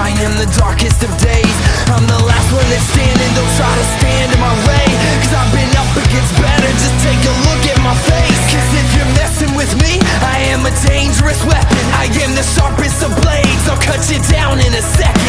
I am the darkest of days. I'm the last one that's standing, don't try to stand in my way. Cause I've been up against better, just take a look at my face. Cause if you're messing with me, I am a dangerous weapon. I am the sharpest of blades, I'll cut you down in a second.